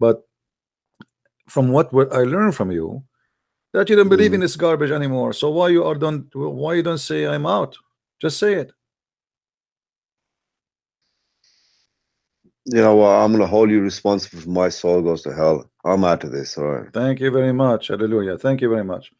but from what I learned from you that you don't believe Mm. in this garbage anymore so why you are don't why you don't say I'm out just say it You know what? I'm gonna hold you responsible for my soul goes to hell. I'm out of this. All right. thank you very much hallelujah thank you very much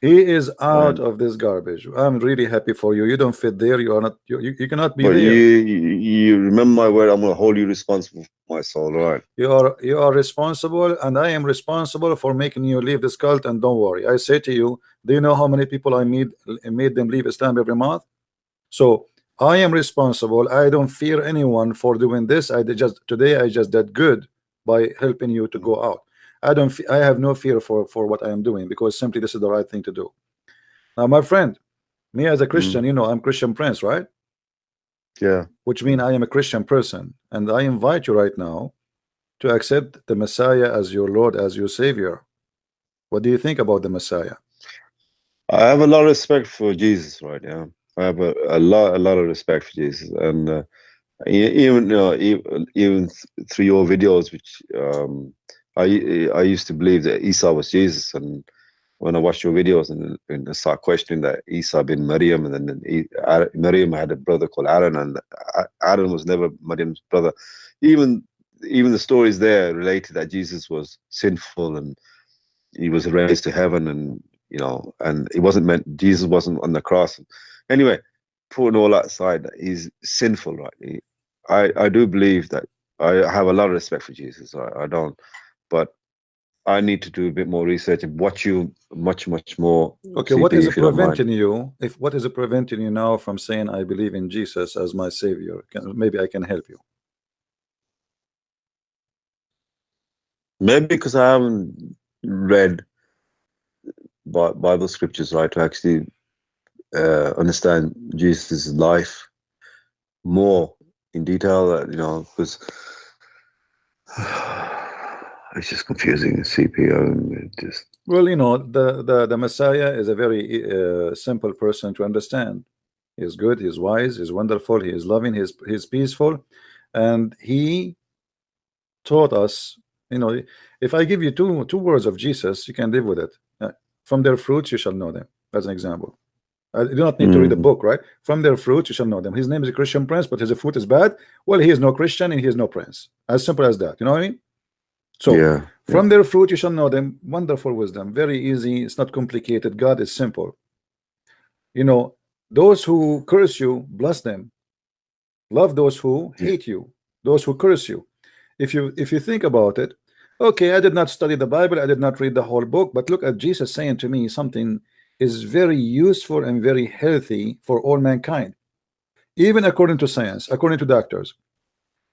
he is out of this garbage I'm really happy for you you don't fit there you are not you, you, cannot be there you, you remember my word. I'm gonna hold you responsible for my soul. All right. You are you are responsible, and I am responsible for making you leave this cult. And don't worry, I say to you, do you know how many people I made made them leave Islam every month? So I am responsible. I don't fear anyone for doing this. I did just today. I just did good by helping you to go out. I don't. I have no fear for for what I am doing because simply this is the right thing to do. Now, my friend, me as a Christian, you know, I'm Christian Prince, right? Yeah. which mean I am a Christian person, and I invite you right now to accept the Messiah as your Lord, as your Savior. What do you think about the Messiah? I have a lot of respect for Jesus, right? Yeah, I have a, a lot, a lot of respect for Jesus, and uh, even you know, even, even through your videos, which um, I I used to believe that Isa was Jesus, and when I watched your videos and, and I start questioning that Isa bin Maryam, and then Maryam had a brother called Aaron, and Aaron was never Maryam's brother. Even even the stories there related that Jesus was sinful and he was raised to heaven and you know and it wasn't meant jesus wasn't on the cross. Anyway putting all that aside he's sinful right? He- i i do believe that i have a lot of respect for jesus. I, I don't but i need to do a bit more research and watch you much much more Okay, what is preventing you? If what is preventing you now from saying I believe in Jesus as my Savior? Can, maybe I can help you. maybe because i haven't read bible scriptures right to actually uh, understand jesus' life more in detail uh, you know because it's just confusing the cpo and just Well, you know, the the, the Messiah is a very uh, simple person to understand. He's good, he's wise, he's wonderful, he is loving, he's he's peaceful, and he taught us. You know, if I give you two two words of Jesus, you can live with it. Uh, From their fruits you shall know them. As an example, I do not need to read a Mhm. book, right? From their fruits you shall know them. His name is a Christian Prince, but his fruit is bad. Well, he is no Christian and he is no Prince. As simple as that. You know what I mean? So yeah from their fruit you shall know them. Wonderful wisdom, very easy. It's not complicated. God is simple. You know, those who curse you, bless them. Love those who hate you, those who curse you. If you if you think about it, okay, I did not study the Bible, I did not read the whole book, but look at Jesus saying to me something is very useful and very healthy for all mankind, even according to science, according to doctors.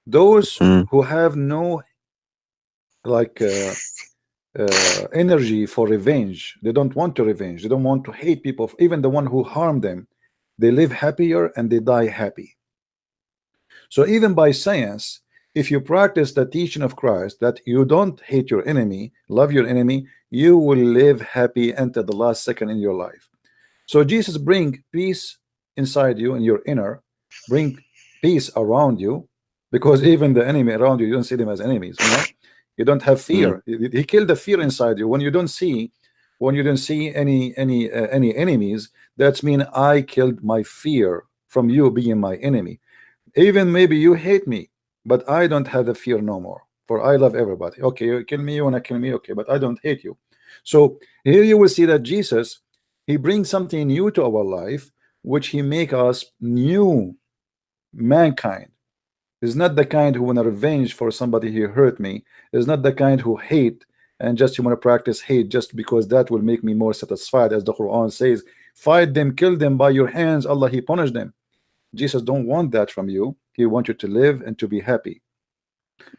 Those Mm. who have no like uh, uh, energy for revenge, they don't want to revenge, they don't want to hate people, even the one who harmed them, they live happier and they die happy. So even by science, if you practice the teaching of Christ that you don't hate your enemy, love your enemy, you will live happy until the last second in your life. So Jesus bring peace inside you in your inner, bring peace around you, because even the enemy around you, you don't see them as enemies. You know, you don't have fear. He he killed the fear inside you. When you don't see, when you don't see any any uh, any enemies. That's mean I killed my fear from you being my enemy. Even maybe you hate me but I don't have the fear no more for I love everybody. Okay you kill me you wanna kill me okay but I don't hate you. So here you will see that Jesus he brings something new to our life which he make us new mankind is not the kind who want to revenge for somebody who hurt me is not the kind who hate and just you want to practice hate just because that will make me more satisfied as the Quran says fight them kill them by your hands Allah he punished them Jesus don't want that from you. He wants you to live and to be happy.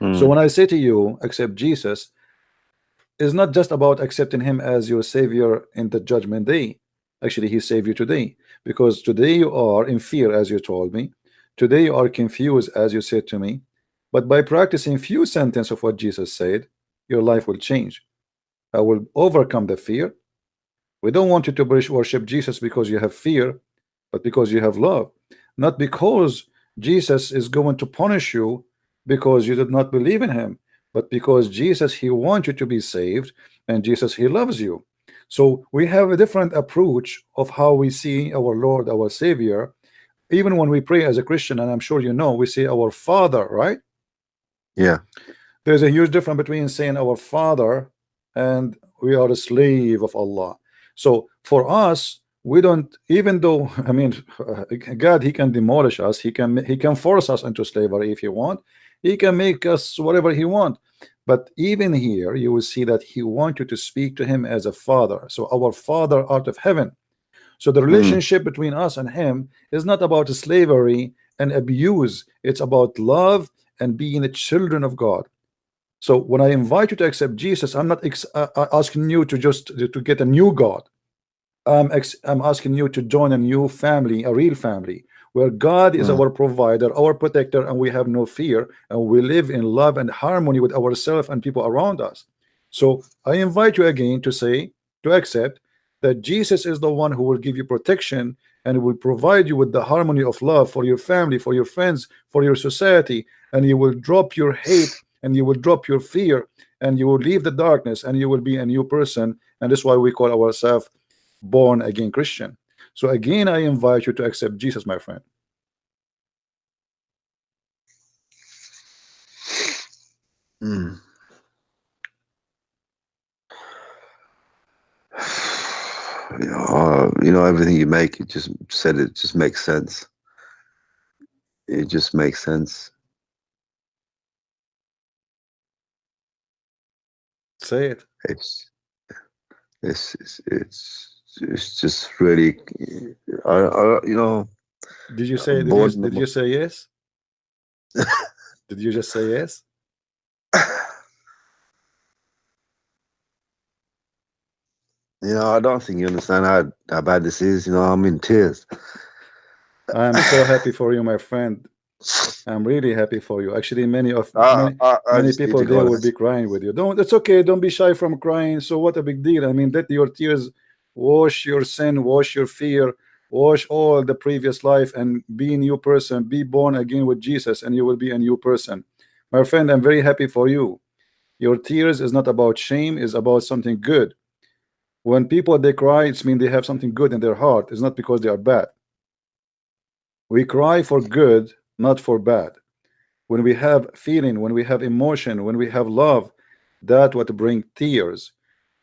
Mm. So when I say to you, accept Jesus, is not just about accepting him as your savior in the judgment day. Actually, he saved you today because today you are in fear, as you told me. Today you are confused, as you said to me. But by practicing few sentences of what Jesus said, your life will change. I will overcome the fear. We don't want you to worship Jesus because you have fear, but because you have love not because Jesus is going to punish you because you did not believe in him but because Jesus he wants you to be saved and Jesus he loves you so we have a different approach of how we see our Lord our Savior even when we pray as a Christian and I'm sure you know we say our father right? Yeah. There's a huge difference between saying our father and we are a slave of Allah. So for us we don't even though I mean God he can demolish us he can he can force us into slavery if he want. He can make us whatever he want. But even here you will see that he wants you to speak to him as a father. So our father out of heaven so the relationship mm. between us and him is not about slavery and abuse it's about love and being the children of God so when I invite you to accept Jesus I'm not uh, uh, asking you to just to get a new God I'm, I'm asking you to join a new family a real family where God is mm. our provider, our protector, and we have no fear, and we live in love and harmony with ourselves and people around us. So I invite you again to say, to accept that Jesus is the one who will give you protection and will provide you with the harmony of love for your family, for your friends, for your society, and you will drop your hate and you will drop your fear and you will leave the darkness and you will be a new person. And that's why we call ourselves born again Christian. So again, I invite you to accept Jesus, my friend. Mm. Uh, you know, everything you make, you just said it just makes sense. It just makes sense. Say it. It's it's it's, it's it's just really, I, I you know. Did you say? Did you, did you say yes? did you just say yes? You know, I don't think you understand how, how bad this is. You know, I'm in tears. I'm so happy for you, my friend. I'm really happy for you. Actually, many of uh, many, uh, many people there will be crying with you. Don't. It's okay. Don't be shy from crying. So what a big deal. I mean, let your tears wash your sin wash your fear wash all the previous life and be a new person be born again with Jesus and you will be a new person my friend I'm very happy for you your tears is not about shame is about something good when people they cry it's mean they have something good in their heart. It's not because they are bad. We cry for good not for bad. When we have feeling when we have emotion when we have love that what bring tears.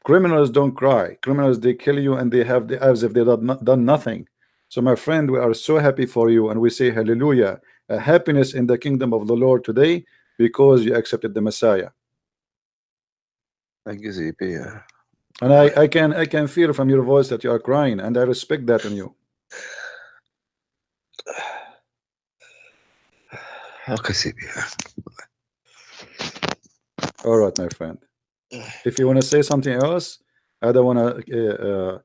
Criminals don't cry. Criminals they kill you and they have the as if they have not done nothing. So my friend we are so happy for you and we say hallelujah a happiness in the kingdom of the Lord today because you accepted the Messiah. Thank you ZP and I, I can I can feel from your voice that you are crying and I respect that in you. Okay all right my friend. If you want to say something else I don't want to uh, uh,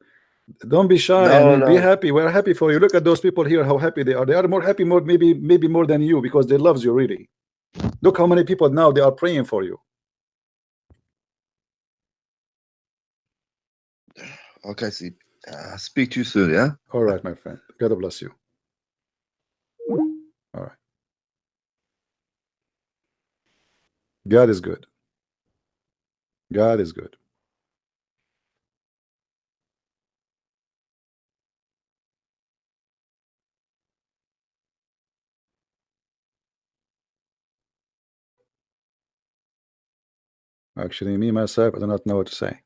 don't be shy no, no. be happy. We're happy for you. Look at those people here how happy they are. They are more happy more maybe maybe more than you because they loves you really. Look how many people now they are praying for you okay see uh, speak to you soon yeah? All right my friend. God bless you. All right. God is good. God is good. Actually, me myself, I do not know what to say.